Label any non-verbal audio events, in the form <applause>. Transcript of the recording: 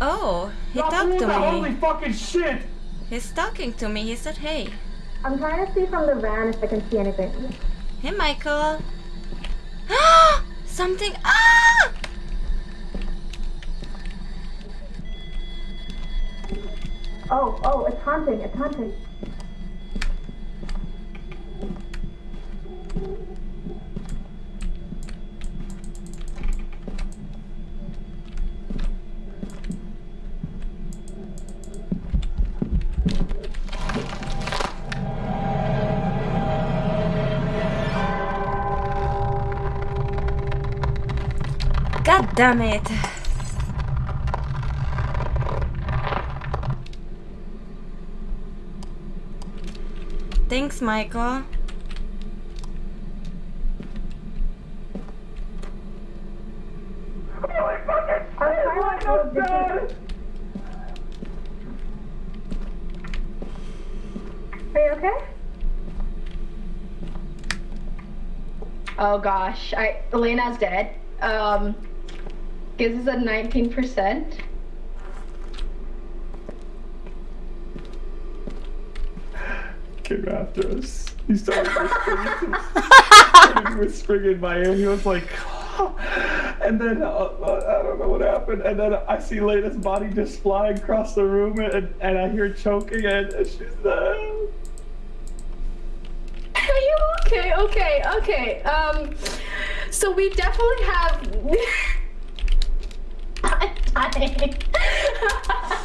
Oh, he Stop talked to me. Holy fucking shit! He's talking to me. He said, hey. I'm trying to see from the van if I can see anything. Hey, Michael. Ah! <gasps> Something. Ah! Oh, oh, it's haunting, it's haunting. God damn it. Thanks, Michael. Holy fucking I'm shit! trying What to go the different- fuck? Are you okay? Oh gosh, I Elena's dead. Um, gives us a 19%. Came after us. He started whispering, started <laughs> whispering in my ear. He was like, and then uh, uh, I don't know what happened. And then I see Lena's body just flying across the room, and, and I hear choking, and she's there. Are you okay? Okay, okay. Um, so we definitely have. Dying. <laughs> <laughs>